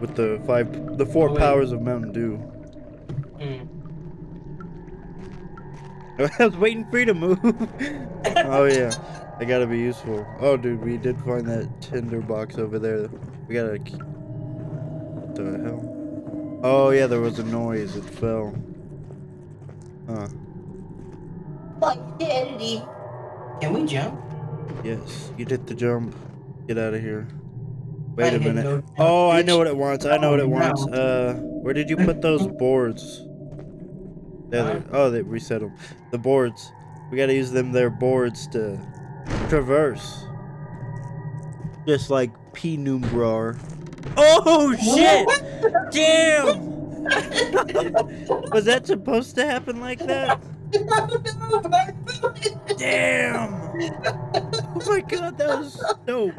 with the five, the four Oh, powers of Mountain Dew. Mm. I was waiting for you to move. oh yeah, I gotta be useful. Oh dude, we did find that tinder box over there. We gotta. What the hell? Oh yeah, there was a noise. It fell. Huh. My daddy. Can we jump? Yes, you did the jump. Get out of here. Wait a minute. no Oh, I know what it wants. I know what it Oh, wants. Uh, where did you put those boards? There, oh, they reset them. The boards. We gotta use them. Their boards to traverse. Just like Penumbra. Oh shit! Damn! Was that supposed to happen like that? Damn! Oh my god, that was dope.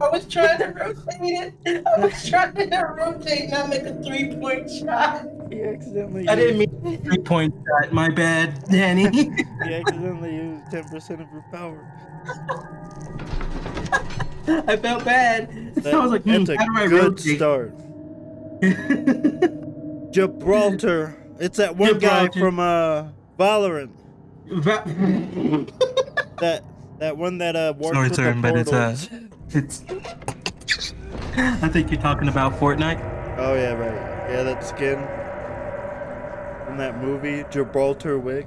I was trying to rotate it. I was trying to rotate, not make a three point shot. He accidentally. I didn't mean three point shot. My bad, Danny. He accidentally used 10% of her power. I felt bad. That- I was like, hmm, that's a do I good rotate? start. Gibraltar. It's that one guy from uh Valorant. Va- That that one that uh worked Sorry, with sir, the but it's uh, portals. It's. I think you're talking about Fortnite. Oh yeah, right. Yeah, that skin in that movie Gibraltar Wick.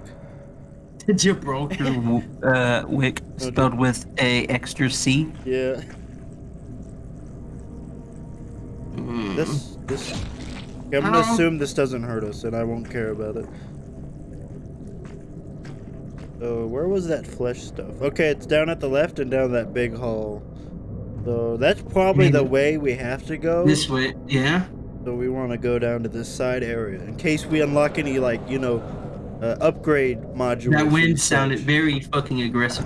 Gibraltar uh, Wick spelled with a extra C. Yeah. Mm. This this. I'm gonna Ow. assume this doesn't hurt us, and I won't care about it. So where was that flesh stuff? Okay, it's down at the left and down that big hall. So that's probably the way we have to go. This way, yeah. So we want to go down to this side area in case we unlock any like you know uh, upgrade modules. That wind sounded very fucking aggressive.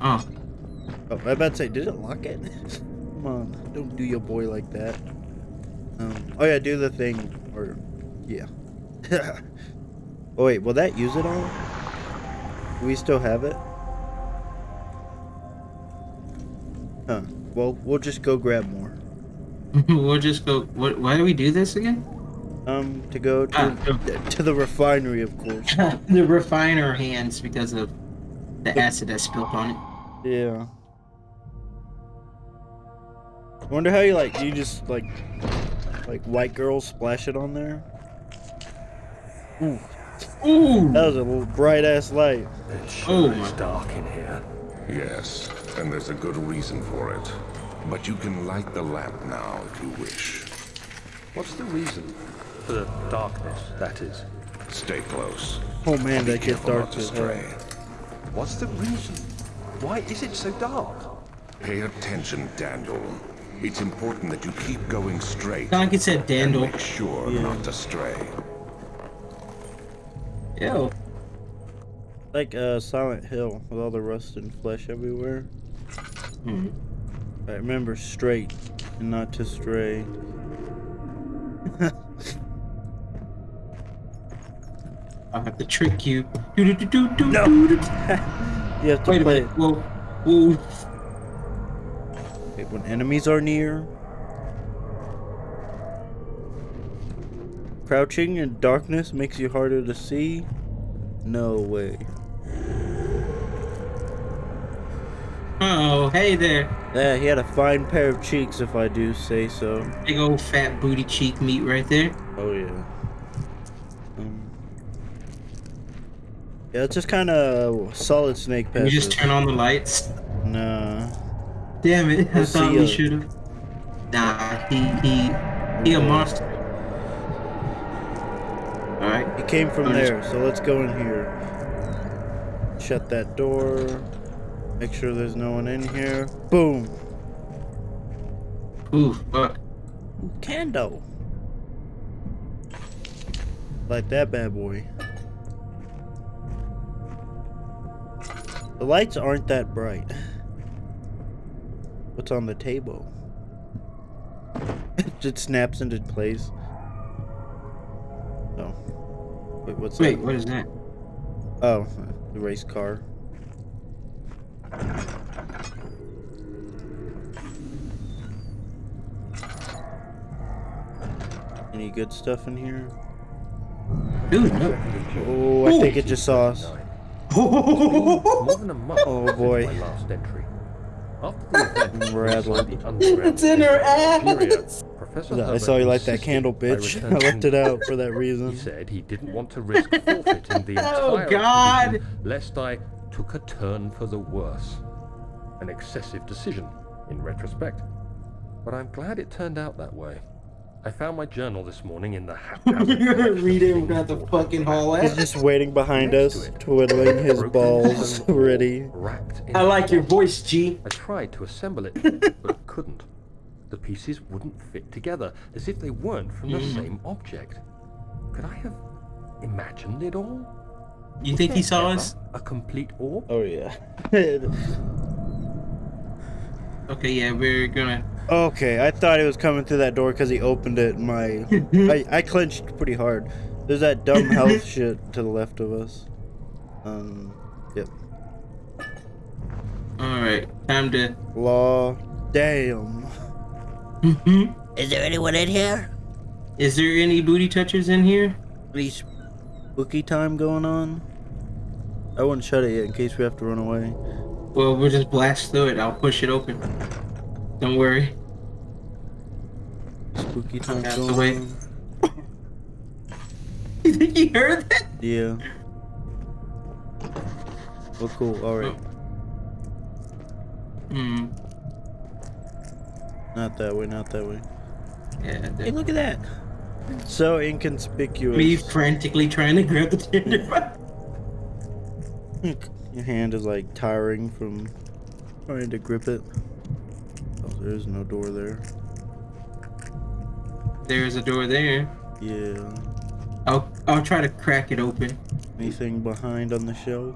Oh, Oh, I about to say, did it lock it? Come on, don't do your boy like that. Um, oh yeah, do the thing, or yeah. oh wait, will that use it all? Do we still have it? Huh. Well, we'll just go grab more. we'll just go. What? Why do we do this again? Um, to go to Ah. to the refinery, of course. the refiner hands because of the acid that spilled on it. Yeah. I wonder how you like. Do You just like, like white girls splash it on there. Ooh, Ooh. that was a little bright ass light. It Oh sure my- is dark in here. Yes, and there's a good reason for it. But you can light the lamp now if you wish. What's the reason? For the darkness, that is. Stay close. Oh man, Be that gets dark to stray. What's the reason? Why is it so dark? Pay attention, Daniel. It's important that you keep going straight. Sound like it said And Dandel. make sure Yeah. not to stray. Ew. Like uh, Silent Hill with all the rust and flesh everywhere. Hmm. I remember straight and not to stray. I'll have to trick you. Do do do do do. No. do, do. You have to Wait a minute. Whoa. Whoa. it when enemies are near. Crouching in darkness makes you harder to see. No way. Oh, hey there. Yeah, he had a fine pair of cheeks, if I do say so. Big old fat booty cheek meat right there. Oh yeah. Um, yeah, it's just kind of solid snake Can you just turn on the lights? Nah. Damn it. I thought we should have. Nah, he, he, he a monster. Alright. He came from I'm just- there, so let's go in here. Shut that door. Make sure there's no one in here. Boom. Ooh, fuck. Candle. Like that bad boy. The lights aren't that bright. What's on the table? it just snaps into place. Oh. Wait, what's Wait, that? what is that? Oh, the race car. Any good stuff in here? Dude, no. Oh, I think it just saw us. More than a month Oh, since boy. my last entry. After the event Rattled. inside the underground It's in her ass. Professor I saw you light that candle, bitch. return I left it out for that reason. He said he didn't want to risk forfeiting the Oh, entire God. expedition lest I took a turn for the worse. An excessive decision, in retrospect. But I'm glad it turned out that way. I found my journal this morning in the haphazard collection of Read it things got the fucking back. hall eh? He's just waiting behind Next us, to twiddling his balls ready. wrapped I like your voice, G. I tried to assemble it, but couldn't. The pieces wouldn't fit together, as if they weren't from the mm. same object. Could I have imagined it all? You think he saw us? A complete orb? Oh yeah. Okay, yeah, we're gonna. okay, I thought he was coming through that door because he opened it. My, I, I clenched pretty hard. There's that dumb health shit to the left of us. Um, yep. Alright, time to. Law, damn. Is there anyone in here? Is there any booty touchers in here? Any spooky time going on? I wouldn't shut it yet in case we have to run away. Well, we'll just blast through it. I'll push it open. Don't worry. Spooky time going the way. on. You think you heard that? Yeah. Well, cool. All right. Hmm. Not that way. Not that way. Yeah. Hey, look at that. So inconspicuous. Me frantically trying to grab the tinder. Your hand is like tiring from trying to grip it. Oh, there's no door there. There's a door there. Yeah. I'll I'll try to crack it open. Anything behind on the shelf?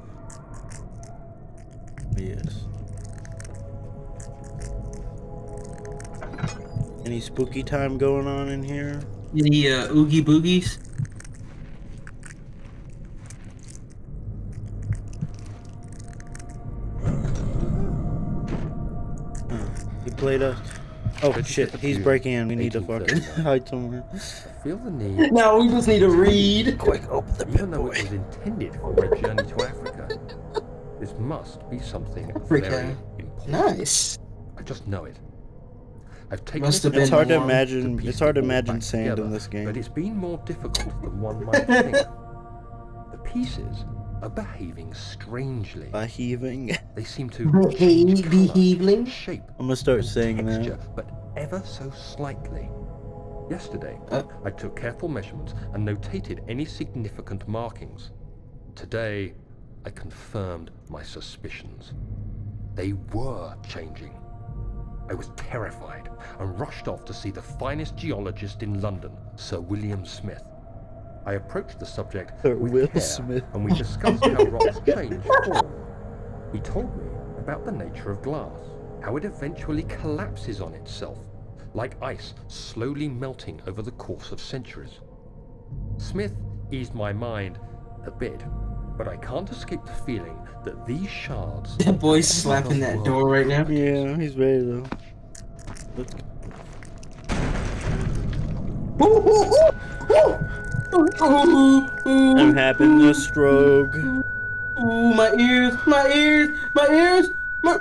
Yes. Any spooky time going on in here? Any uh, oogie boogies? He played us. Oh Good shit, shit. he's breaking in. We need to fucking 1839. hide somewhere. I feel the need, Now we just need to read. Quick, open the even though it was intended for a journey to Africa, this must be something Africa. very important. Nice. I just know it. I've taken Must have It's been hard to imagine. piece It's hard to imagine back sand in this game. But it's been more difficult than one might think. the pieces are behaving strangely. By heaving. They seem to Behave- change behaving? shape, I'm gonna start and saying texture, that. but ever so slightly. Yesterday, Uh. I took careful measurements and notated any significant markings. Today, I confirmed my suspicions. They were changing. I was terrified and rushed off to see the finest geologist in London, Sir William Smith. I approached the subject Sir with Will care, Smith. and we discussed how rocks change form. He told me about the nature of glass, how it eventually collapses on itself, like ice slowly melting over the course of centuries. Smith eased my mind a bit, but I can't escape the feeling that these shards That boy's slapping that door right now. Yeah, he's ready though. Let's go. I'm having a stroke. ooh, my ears, my ears, my ears, my.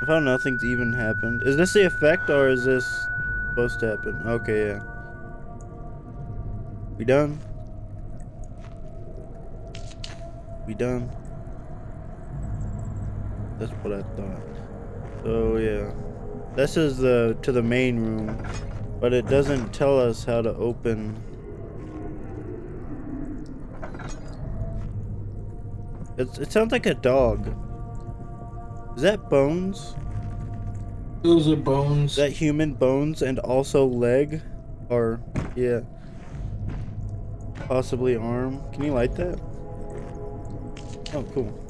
I found nothing's even happened. Is this the effect or is this supposed to happen? Okay, yeah. We done? We done? That's what I thought. So yeah. This is the to the main room, but it doesn't tell us how to open. It's, it sounds like a dog. Is that bones? Those are bones. Is that human bones and also leg? Or, yeah. Possibly arm. Can you light that? Oh, cool.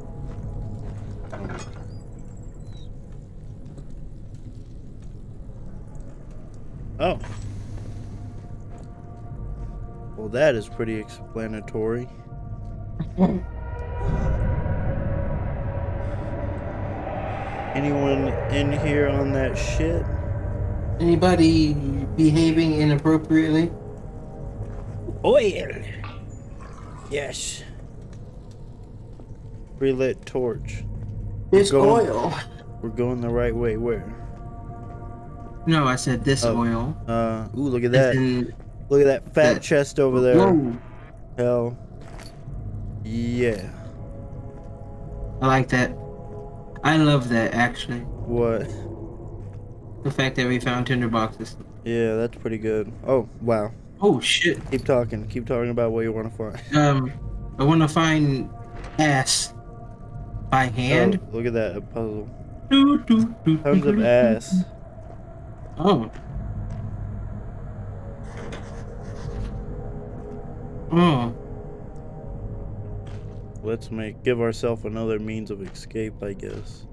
Oh. Well, that is pretty explanatory. Anyone in here on that shit? Anybody behaving inappropriately? Oil. Yes. Relit torch. This Going- oil. We're going the right way. Where? No, I said this Oh. oil. Uh, ooh, look at that. in- Look at that fat that- chest over there. Whoa. Hell. Yeah. I like that. I love that actually. What? The fact that we found tinder boxes. Yeah, that's pretty good. Oh, wow. Oh shit. Keep talking. Keep talking about what you want to find. Um, I want to find ass by hand. Oh, look at that. A puzzle. Doo, doo, doo, Tons doo, of doo, ass. doo. Oh. Oh. Let's make give ourselves another means of escape, I guess.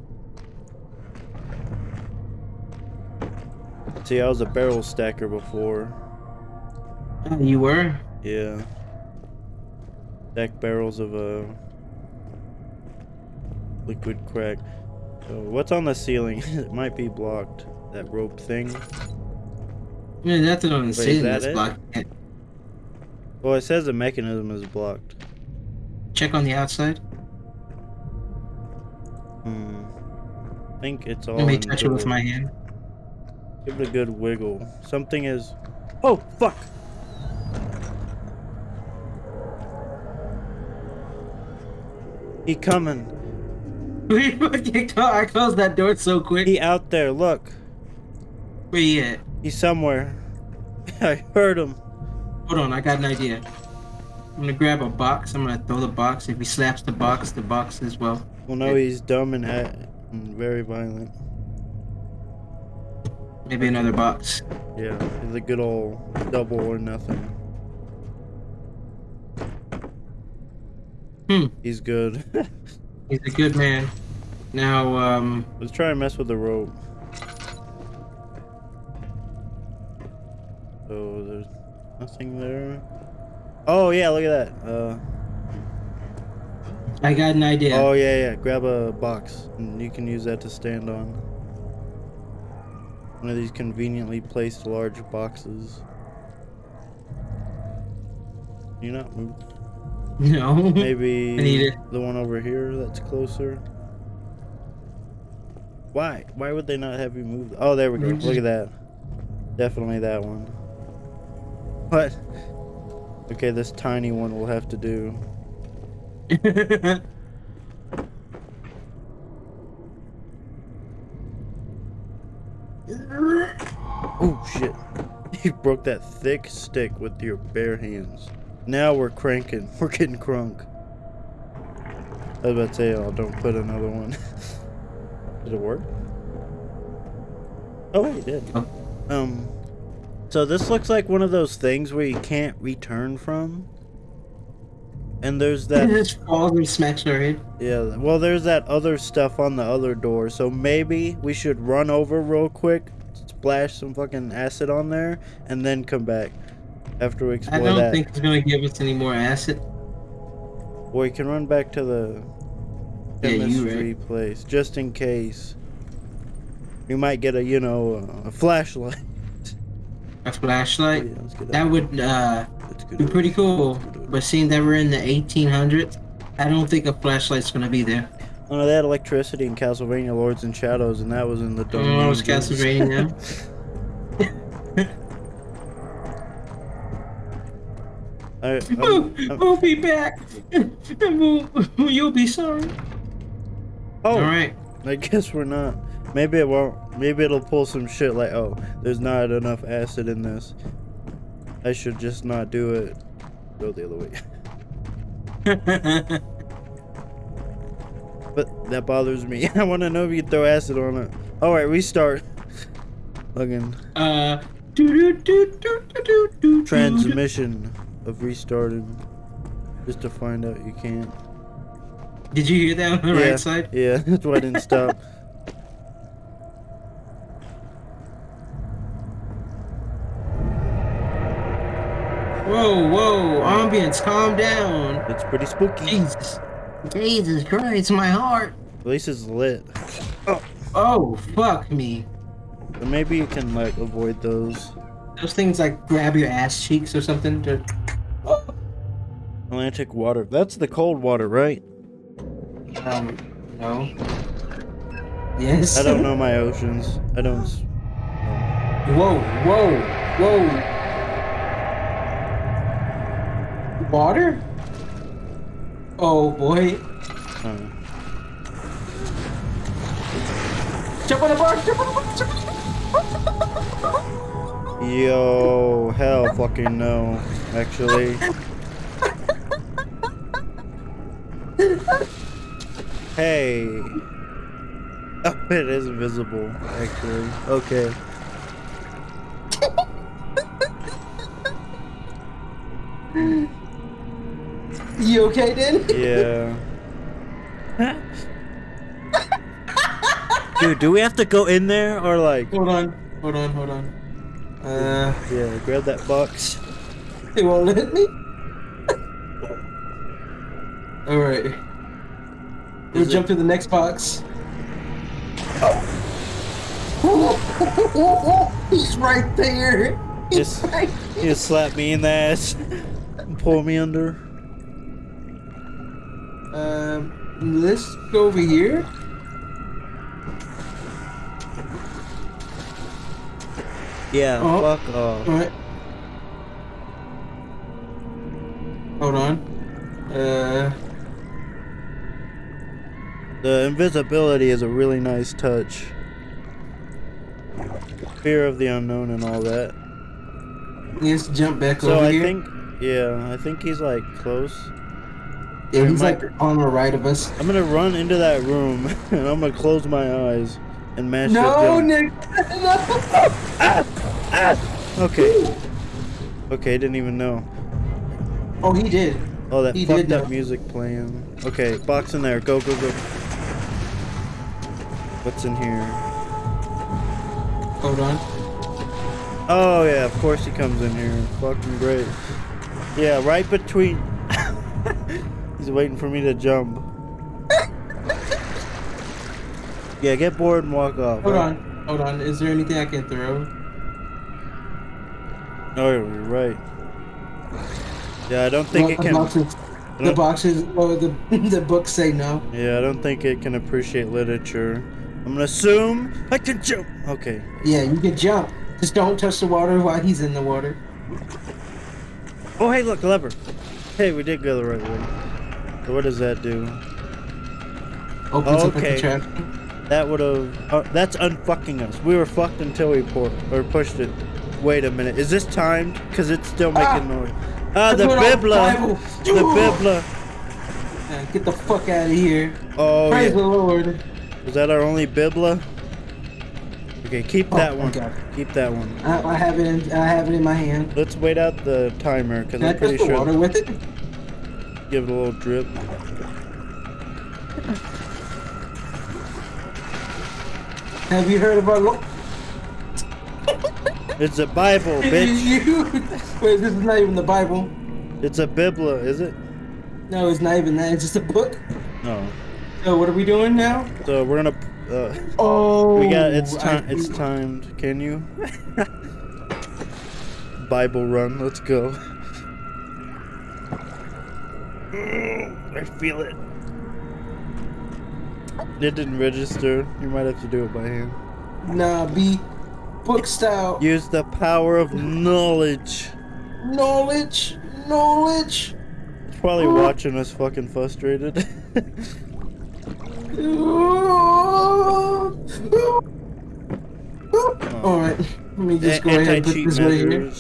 See, I was a barrel stacker before. Uh, You were? Yeah. Stack barrels of uh liquid crack. So what's on the ceiling? it might be blocked. That rope thing. Yeah, that's what I'm is that That's it? blocked. Well, it says the mechanism is blocked. Check on the outside. Hmm. I think it's all. Let me touch it with my hand. Give it a good wiggle. Something is. Oh fuck! He coming. I closed that door so quick. He out there. Look. Where you at? He's somewhere. I heard him. Hold on, I got an idea. I'm gonna grab a box. I'm gonna throw the box. If he slaps the box, the box as well. Well, no, he's dumb and, and very violent. Maybe another box. Yeah, he's a good old double or nothing. Hmm. He's good. He's a good man. Now, um, Let's try and mess with the rope. So there's nothing there. Oh yeah, look at that. Uh, I got an idea. Oh yeah, yeah. Grab a box, and you can use that to stand on. One of these conveniently placed large boxes. You not move? no. Maybe I need it. the one over here that's closer. Why? Why would they not have you move? Oh, there we go. Mm-hmm. Look at that. Definitely that one. What? Okay, this tiny one will have to do. Oh shit. You broke that thick stick with your bare hands. Now we're cranking. We're getting crunk. I was about to say, oh, don't put another one. Did it work? Oh, it did. Oh. Um, so this looks like one of those things where you can't return from. And there's It that, just falls and smacks our head. yeah, well, there's that other stuff on the other door. So maybe we should run over real quick, splash some fucking acid on there, and then come back after we I don't that. think it's gonna give us any more acid. Or you can run back to the Yeah, you place just in case. We might get a, you know, a flashlight. A flashlight. Yeah, That out. would uh, be pretty cool. Let's get out. But seeing that we're in the 1800s, I don't think a flashlight's gonna be there. Oh no, they had electricity in Castlevania Lords and Shadows, and that was in the Dark Oh, it's Ages. Castlevania. I, We'll, I'm- I'm- we'll be back, and we'll, you'll be sorry. oh, All right. I guess we're not. Maybe it won't. Maybe it'll pull some shit like, oh, there's not enough acid in this. I should just not do it. Go the other way. But that bothers me. I want to know if you throw acid on it. All right, restart. Looking uh. do do do do do do do. transmission of restarting just to find out you can't. Did you hear that on the yeah, right side? Yeah, that's why I didn't stop. Whoa, whoa, ambience, calm down. It's pretty spooky. Jesus. Jesus Christ, my heart. At least it's lit. Oh, oh fuck me. But maybe you can like avoid those. Those things like grab your ass cheeks or something. To... Atlantic water. That's the cold water, right? Um, no. Yes. I don't know my oceans. I don't. Whoa, whoa, whoa. Water? Oh boy. Jump on the bar, jump on the bar, jump on the bar. yo, hell, fucking no. Actually. Hey. Oh, it is visible. Actually. Okay. You okay, then? Yeah. Dude, do we have to go in there or like? Hold on, hold on, hold on. Uh, Yeah, grab that box. it won't let me. All right. We'll Is it- jump to the next box. Oh. He's right there. He's Just- right You just slap me in the ass. and Pull me under. Um, let's go over here. Yeah, Oh. fuck off. Alright. Hold on. Uh, The invisibility is a really nice touch. Fear of the unknown and all that. let's jump back So over I here. think, yeah, I think he's like close. yeah, he's like on the right of us. I'm gonna run into that room and I'm gonna close my eyes and mash No, down. Nick. No. Okay. Okay, didn't even know. Oh, he did. Oh, that He fucked did up music playing. Okay, box in there. Go, go, go. What's in here? Hold on. Oh yeah, of course he comes in here. Fucking great. Yeah, right between. He's waiting for me to jump. yeah, get bored and walk off. Hold right? on. Hold on. Is there anything I can throw? Oh, you're right. Yeah, I don't think Well, it can. boxes. The boxes. or the the books say no. Yeah, I don't think it can appreciate literature. I'm gonna assume I can jump. Okay. Yeah, you can jump. Just don't touch the water while he's in the water. Oh, hey, look, lever. Hey, we did go the right way. So what does that do? Opens Okay. That would have. Uh, that's unfucking us. We were fucked until we pour, or pushed it. Wait a minute. Is this timed? Cause it's still making Ah! noise. Ah, the bibla. The bibla. Yeah, get the fuck out of here. Oh Praise the. Lord. Is that our only bibla? Okay, keep Oh, that one. God. Keep that one. I, I have it. In, I have it in my hand. Let's wait out the timer, cause I I'm pretty sure. water with it? Give it a little drip. Have you heard about? Lo- It's a Bible, bitch. Wait, this is not even the Bible. It's a bibla, is it? No, it's not even that. It's just a book. No. So what are we doing now? So we're gonna. Uh, Oh, we got. It's I- time. It's timed. Can you? Bible run. Let's go. I feel it. It didn't register. You might have to do it by hand. Nah, be book style. Use the power of knowledge. Knowledge, knowledge. It's probably watching us fucking frustrated. All right, let me just A- go ahead and put this right here.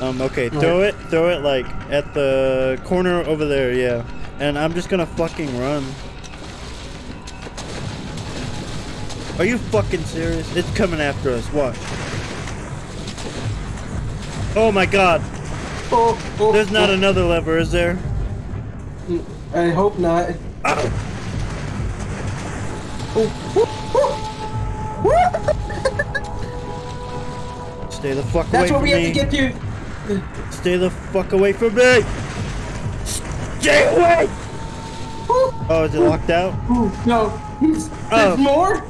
Um, okay, throw it, throw it like at the corner over there, yeah. And I'm just gonna fucking run. Are you fucking serious? It's coming after us, watch. Oh my god, Oh, oh, there's not oh, another lever, is there? I hope not. Ow. Stay the fuck That's away what we have to get to. Stay the fuck away from me! Stay away! Oh, is it locked out? No, he's, Oh. there's more.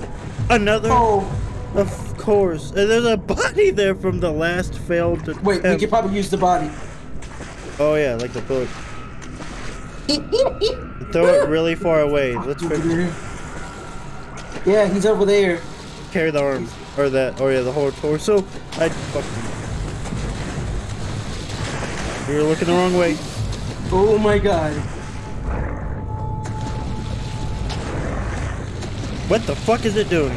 Another? Oh, Of course. And there's a body there from the last failed attempt. wait, we could probably use the body. Oh yeah, like the book. Throw it really far away. Let's figure- Yeah, he's over there. carry the arm. Or that, oh yeah, the whole torso. I fucking... You were looking the wrong way. Oh my god. What the fuck is it doing?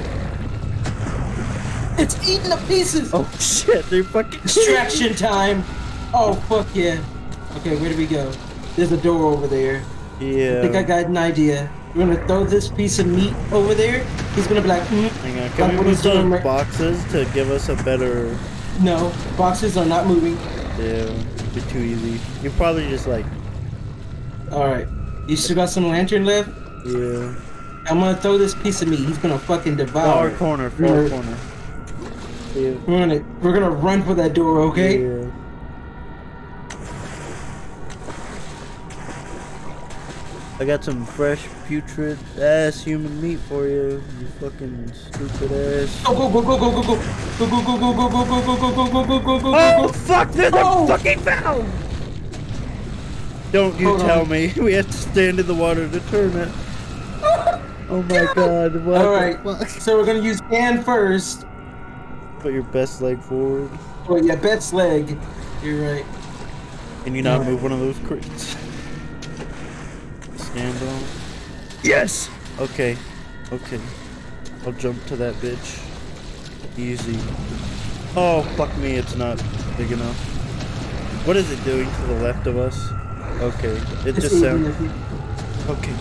It's eating the pieces. Oh shit, they're fucking... Distraction time. Oh fuck yeah. Okay, where do we go? There's a door over there. Yeah. I think I got an idea. We're gonna throw this piece of meat over there. He's gonna be like, mm, Hang on, Like can what we move those right- boxes to give us a better... no, boxes are not moving. Yeah, it'd be too easy. You probably just like... All right, you still got some lantern left? Yeah. I'm gonna throw this piece of meat. He's gonna fucking devour. Far corner, far corner. Yeah. We're gonna we're gonna run for that door, okay? Yeah. I got some fresh, putrid ass human meat for you, you fucking stupid ass. Go go go go go go go go go go go go go go go go go go go go Oh go. fuck! There's Oh. a fucking valve! Don't you tell me. We have to stand in the water to turn it. Oh my god! What All the right, fuck? so we're gonna use Dan first. Put your best leg forward. Oh yeah, Bet's leg. You're right. Can you not Alright. move one of those crates? Stand on. Yes! Okay. Okay. I'll jump to that bitch. Easy. Oh, fuck me, it's not big enough. What is it doing to the left of us? Okay. It just sounds... Okay.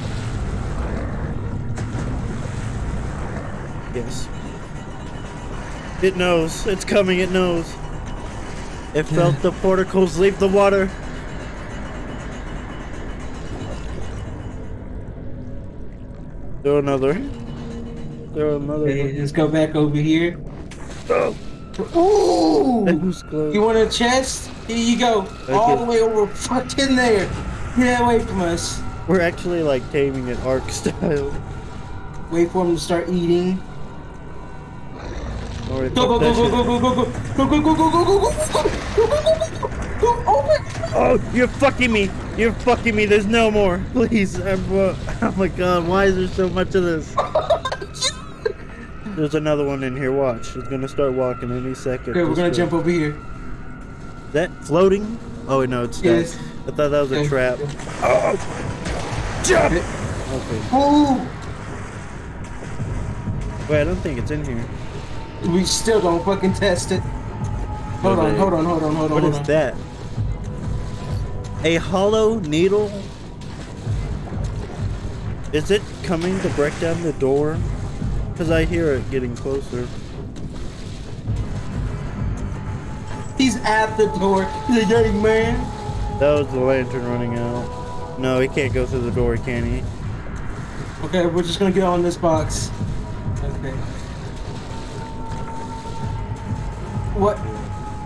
Yes. It knows. It's coming, it knows. It felt the porticles leave the water. Throw another. Throw another Okay, let's go back over here. Oh, Ooh! that close. You want a chest? Here you go. All the way over fucking there. Get away from us. We're actually like taming it arc style. Wait for him to start eating. Alright, Go go fuck go that go shit. go go go go go go go go go go go go go go go go Oh my god. Oh, you're fucking me. You're fucking me. There's no more. Please. I'm, uh, oh my god, why is there so much of this? There's another one in here. Watch. It's gonna start walking any second. Okay, we're gonna jump over here. That floating? Oh no, it's Yes. not. I thought that was a Okay. trap. Jump! Okay. Ooh! Wait, I don't think it's in here. We still don't fucking test it. Hold on, hold on, hold on, hold on. What hold is on. that? A hollow needle? Is it coming to break down the door? Because I hear it getting closer. He's at the door. He's a dirty man. That was the lantern running out. No, he can't go through the door, can he? Okay, we're just gonna get on this box. Okay. What?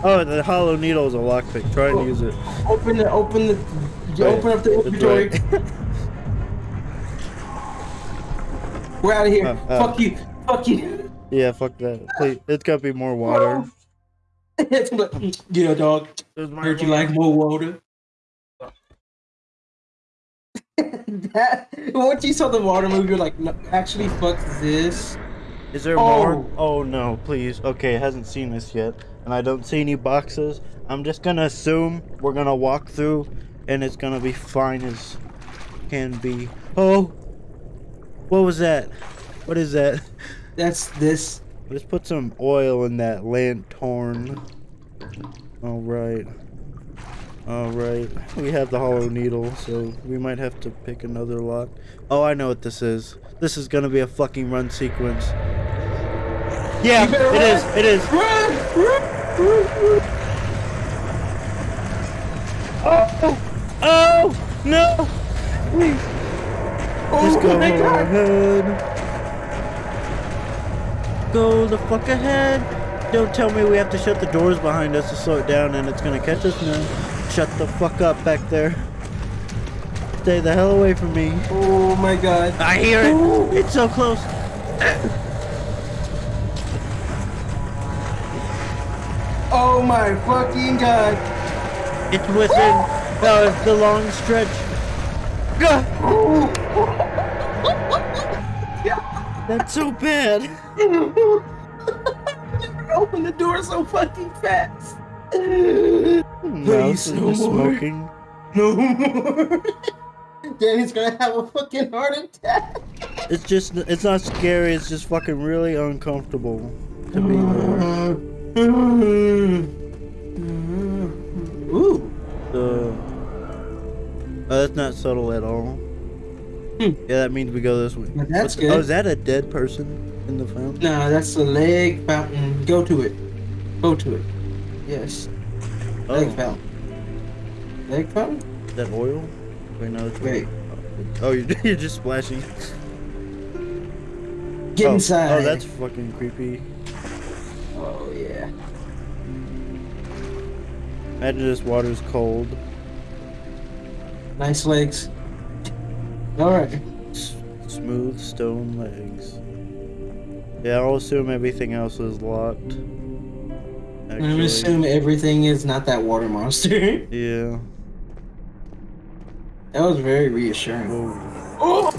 Oh, the hollow needle is a lockpick. Try and Oh. use it. Open the, open the, you Right, open up the inventory. right. We're out of here. Uh, uh. Fuck you. Fuck you. yeah, fuck that. Please, it's gotta be more water. Yeah, dog. Heard you like more water. that, once you saw the water move, you're like, no, actually, fuck this. Is there Oh. more? Oh no, please. Okay, it hasn't seen this yet, and I don't see any boxes. I'm just gonna assume we're gonna walk through, and it's gonna be fine as can be. Oh, what was that? What is that? That's this. Let's put some oil in that lantern. All right. All right. We have the hollow needle, so we might have to pick another lock. Oh, I know what this is. This is gonna be a fucking run sequence. Yeah, it is. It is. Run! Run! Oh! Oh! No! Please. Just Oh go my god! ahead. Go the fuck ahead. Don't tell me we have to shut the doors behind us to slow it down and it's gonna catch us now. Shut the fuck up back there. Stay the hell away from me. Oh my god. I hear it. It's so close. Oh my fucking god. It's within uh, the long stretch. That's so bad. Open the door so fucking fast. Mouse no more. smoking. No more. Danny's gonna have a fucking heart attack. It's just, it's not scary. It's just fucking really uncomfortable to be there. Mm-hmm. Ooh. So, oh, uh, that's not subtle at all. Hmm. Yeah, that means we go this way. But that's What's- Oh, is that a dead person in the fountain? Nah, that's the leg fountain. Go to it. Go to it. Yes. Oh. Leg Oh, fountain. Leg fountain? is that oil? Wait, no, it's Wait. Oh, you're, you're just splashing. Get oh, inside. Oh, that's fucking creepy. Oh Imagine this water's cold. Nice legs. Alright. Smooth stone legs. Yeah, I'll assume everything else is locked. I'm gonna assume everything is not that water monster. Yeah. that was very reassuring. Whoa. Oh!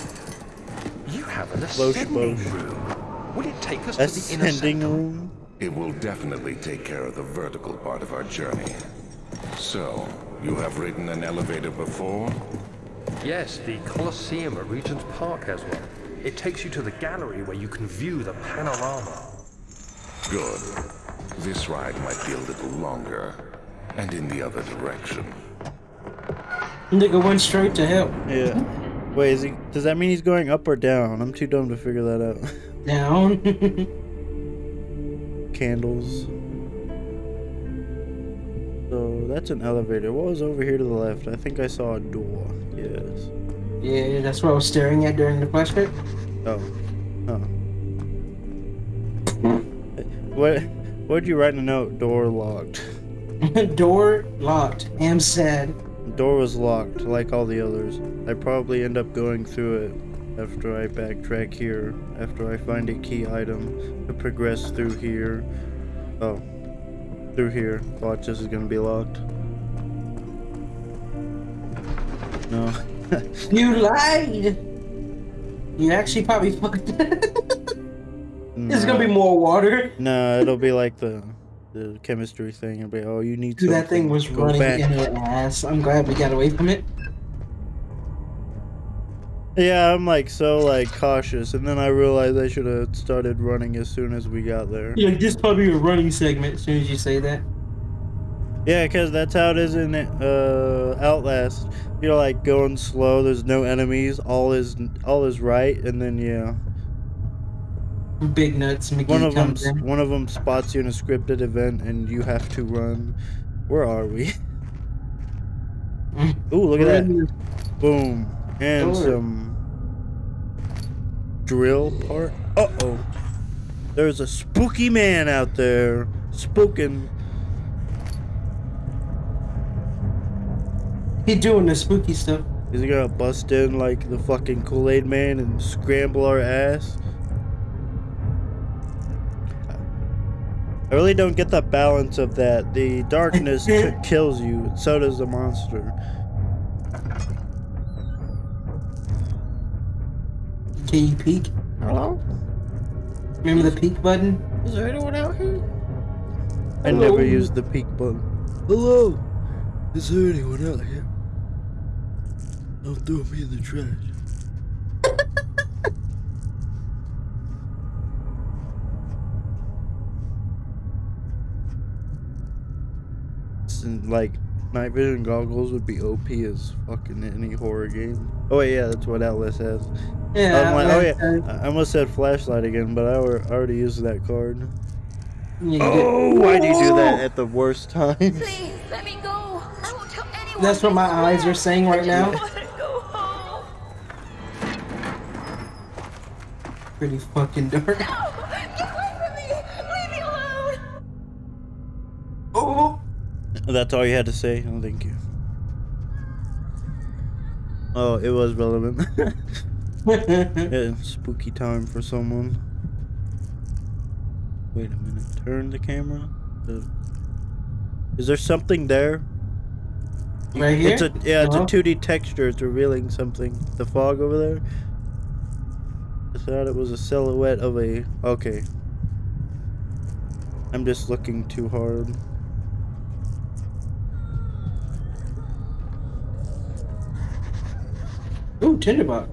You have an Slow ascending shmosh. room. Will it take us to the inner Ascending room? It will definitely take care of the vertical part of our journey. So, you have ridden an elevator before? Yes, the Colosseum at Regent's Park has one. It takes you to the gallery where you can view the panorama. Good. This ride might be a little longer, and in the other direction. Nigga went straight to hell. Yeah. Wait, is he? Does that mean he's going up or down? I'm too dumb to figure that out. Down. Candles. So that's an elevator. What was over here to the left? I think I saw a door. Yes. yeah, that's what I was staring at during the flashback. Oh. Huh. What? What'd you write in a note? Door locked. Door locked. Am sad. Door was locked, like all the others. I probably end up going through it after I backtrack here, after I find a key item to progress through here. Oh. Through here. Watch, this is gonna be locked. No. You lied. You actually probably fucked. There's gonna be more water. No, it'll be like the the chemistry thing. It'll be, oh, you need to. Dude, that thing was running back. in her ass. I'm glad we got away from it. Yeah, I'm like so like cautious, and then I realized I should have started running as soon as we got there. Yeah, this probably a running segment. As soon as you say that. Yeah, because that's how it is in uh, Outlast. You're like going slow. There's no enemies. All is all is right, and then yeah, Big nuts. McGee one of them in. one of them spots you in a scripted event, and you have to run. Where are we? Ooh, look at that! Boom, and some drill part. Uh oh, there's a spooky man out there spooking. He doing the spooky stuff. Is he gonna bust in like the fucking Kool Aid Man and scramble our ass? I really don't get the balance of that. The darkness kills you, so does the monster. Can you peek? Hello? Remember the peek button? Is there anyone out here? I Hello? never used the peek button. Hello? Is there anyone out here? Don't throw me in the trash. like night vision goggles would be OP as fucking any horror game. Oh wait, yeah, that's what Outlast has. Yeah. I'm like, oh yeah, I I almost said flashlight again, but I alre- already used that card. you did. Oh, why do you do that at the worst time? Please, let me go. I won't tell anyone. That's what my eyes are saying right now. want to go home. Pretty fucking dark. No! That's all you had to say? Oh, thank you. Oh, it was relevant. yeah, spooky time for someone. Wait a minute. Turn the camera. Is there something there? Right here? It's a yeah, it's Uh-huh. a 2D texture. It's revealing something. The fog over there. I thought it was a silhouette of a. Okay. I'm just looking too hard. Ooh, tinderbox.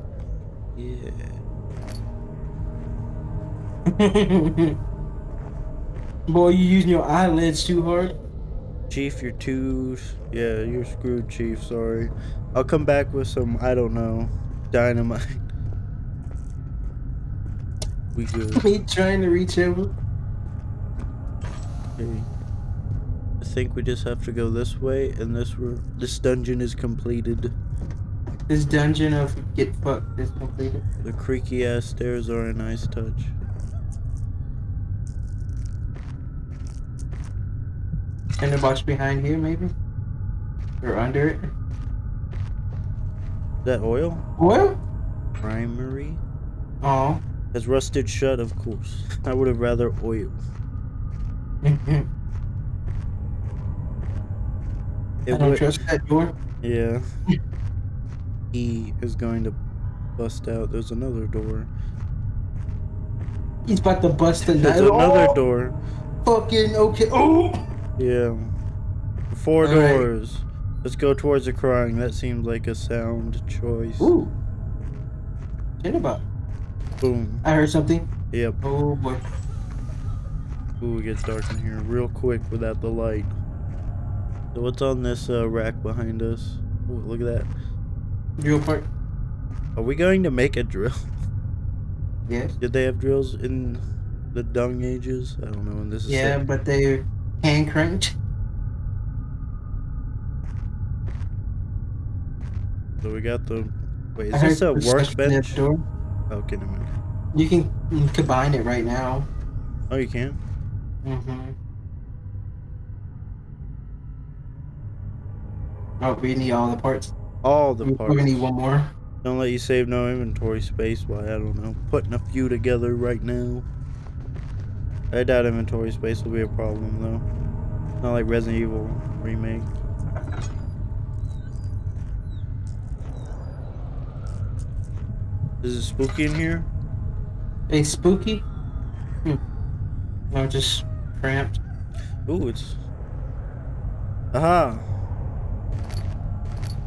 Yeah. Boy, you using your eyelids too hard. Chief, you're too. Yeah, you're screwed, Chief. Sorry. I'll come back with some. I don't know. Dynamite. We good. Me trying to reach over. Okay. I think we just have to go this way, and this this dungeon is completed. This dungeon of get fucked is completed. The creaky ass stairs are a nice touch. In the box behind here, maybe? Or under it? Is that oil? What? Primary? Oh. Has rusted shut, of course. I would have rather oil. I don't trust that door. Yeah. he is going to bust out. There's another door. He's about to bust the There's another oh, door. Fucking okay. Oh! Yeah. Four All right. doors. Let's go towards the crying. That seems like a sound choice. Ooh. Tinderbox. Boom. I heard something. Yep. Oh boy. Ooh, it gets dark in here real quick without the light. So what's on this uh, rack behind us? Ooh, look at that. Drill part. Are we going to make a drill? Yes. Did they have drills in the dung ages? I don't know. And this is Yeah, set- but they're hand cranked. So we got the. Wait, I is this a workbench? Door. Okay, never mind. You can mm, combine it right now. Oh, you can. Mm-hmm. Oh, we need all the parts. All the We- parts. We're gonna need one more. Don't let you save no inventory space by, I don't know, putting a few together right now. I doubt inventory space will be a problem, though. Not like Resident Evil Remake. Is it spooky in here? Hey, spooky? Hmm. No, just cramped. Ooh, it's... Aha!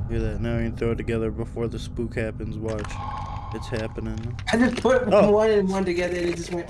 Look at that, now you can throw it together before the spook happens, watch. It's happening. I just put Oh. one and one together and it just went.